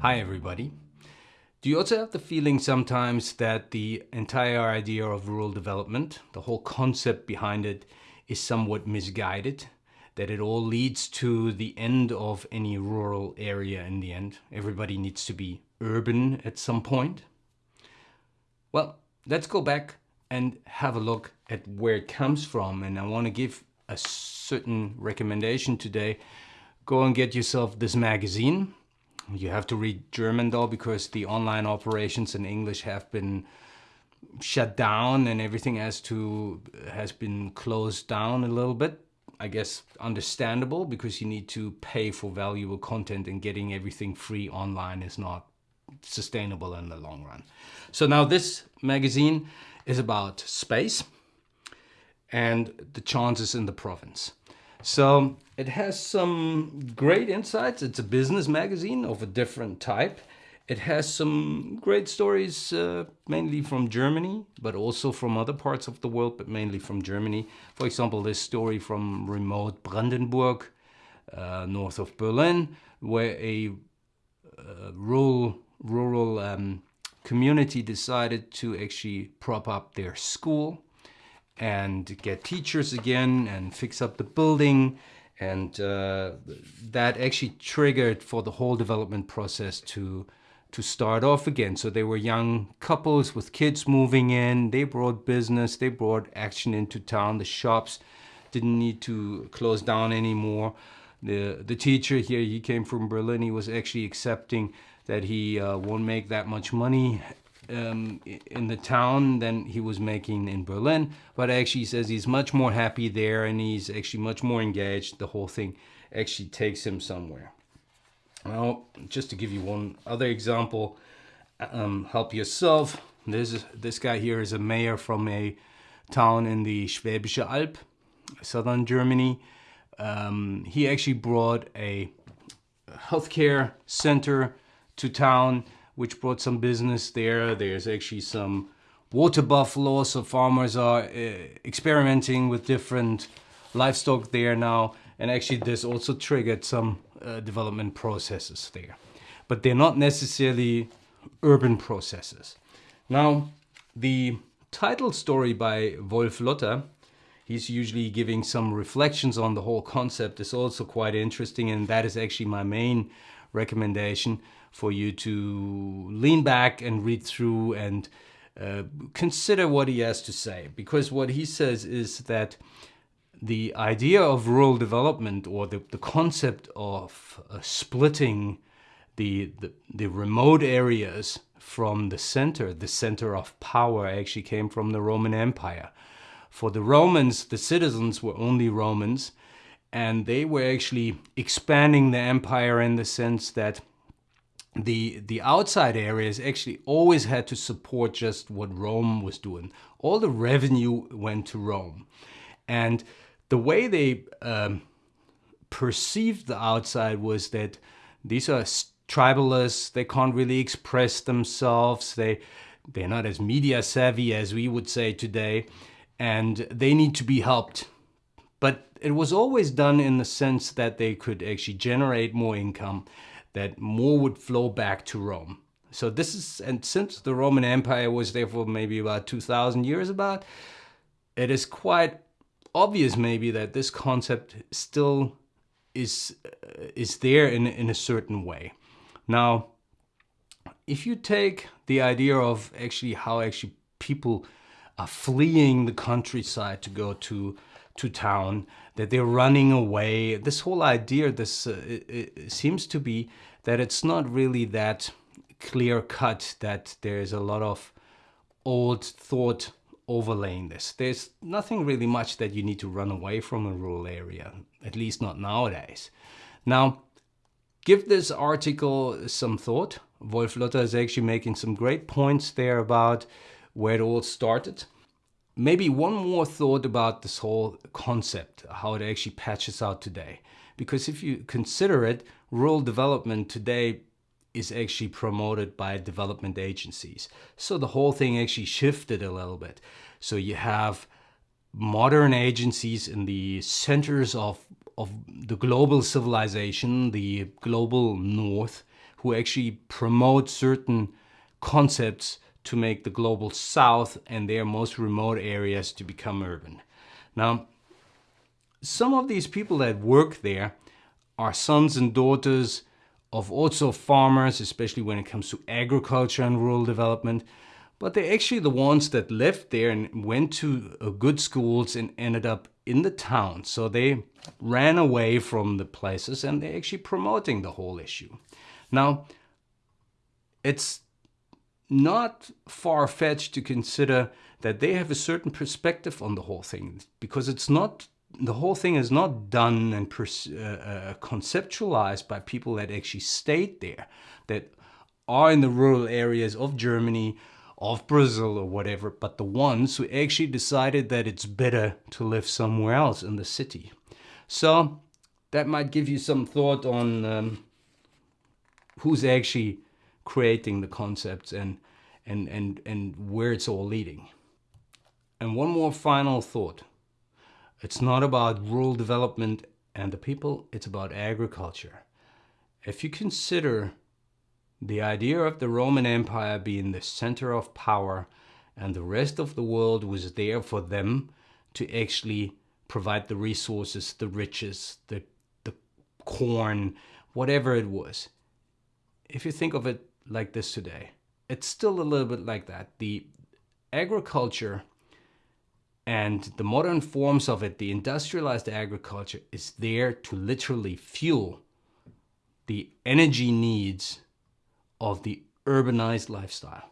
Hi everybody. Do you also have the feeling sometimes that the entire idea of rural development, the whole concept behind it, is somewhat misguided? That it all leads to the end of any rural area in the end? Everybody needs to be urban at some point? Well, let's go back and have a look at where it comes from. And I want to give a certain recommendation today. Go and get yourself this magazine you have to read German though because the online operations in English have been shut down and everything has to has been closed down a little bit. I guess understandable because you need to pay for valuable content and getting everything free online is not sustainable in the long run. So now this magazine is about space and the chances in the province. So it has some great insights. It's a business magazine of a different type. It has some great stories, uh, mainly from Germany, but also from other parts of the world, but mainly from Germany. For example, this story from remote Brandenburg, uh, north of Berlin, where a uh, rural, rural um, community decided to actually prop up their school and get teachers again and fix up the building. And uh, that actually triggered for the whole development process to to start off again. So they were young couples with kids moving in. They brought business. They brought action into town. The shops didn't need to close down anymore. The the teacher here, he came from Berlin. He was actually accepting that he uh, won't make that much money um, in the town than he was making in Berlin, but actually says he's much more happy there and he's actually much more engaged. The whole thing actually takes him somewhere. Well, just to give you one other example, um, help yourself. This this guy here is a mayor from a town in the Schwäbische Alb, southern Germany. Um, he actually brought a healthcare center to town which brought some business there. There's actually some water buffalo, so farmers are uh, experimenting with different livestock there now. And actually this also triggered some uh, development processes there. But they're not necessarily urban processes. Now, the title story by Wolf Lotter, he's usually giving some reflections on the whole concept is also quite interesting and that is actually my main recommendation for you to lean back and read through and uh, consider what he has to say. Because what he says is that the idea of rural development or the, the concept of uh, splitting the, the, the remote areas from the center, the center of power actually came from the Roman Empire. For the Romans, the citizens were only Romans and they were actually expanding the empire in the sense that the the outside areas actually always had to support just what Rome was doing. All the revenue went to Rome, and the way they um, perceived the outside was that these are tribalists. They can't really express themselves. They they're not as media savvy as we would say today, and they need to be helped. But it was always done in the sense that they could actually generate more income that more would flow back to Rome. So this is, and since the Roman Empire was there for maybe about 2000 years about, it is quite obvious maybe that this concept still is, uh, is there in, in a certain way. Now, if you take the idea of actually how actually people are fleeing the countryside to go to to town, that they're running away. This whole idea, this uh, seems to be that it's not really that clear cut that there's a lot of old thought overlaying this. There's nothing really much that you need to run away from a rural area, at least not nowadays. Now, give this article some thought. Wolf Lotter is actually making some great points there about where it all started. Maybe one more thought about this whole concept, how it actually patches out today. Because if you consider it, rural development today is actually promoted by development agencies. So the whole thing actually shifted a little bit. So you have modern agencies in the centers of, of the global civilization, the global north, who actually promote certain concepts to make the global south and their most remote areas to become urban. Now, some of these people that work there are sons and daughters of also farmers, especially when it comes to agriculture and rural development. But they're actually the ones that left there and went to uh, good schools and ended up in the town. So they ran away from the places and they're actually promoting the whole issue. Now, it's not far-fetched to consider that they have a certain perspective on the whole thing because it's not the whole thing is not done and uh, uh, conceptualized by people that actually stayed there that are in the rural areas of Germany of Brazil or whatever but the ones who actually decided that it's better to live somewhere else in the city. So that might give you some thought on um, who's actually creating the concepts and, and, and, and where it's all leading. And one more final thought. It's not about rural development and the people, it's about agriculture. If you consider the idea of the Roman Empire being the center of power and the rest of the world was there for them to actually provide the resources, the riches, the, the corn, whatever it was. If you think of it like this today. It's still a little bit like that. The agriculture and the modern forms of it, the industrialized agriculture, is there to literally fuel the energy needs of the urbanized lifestyle.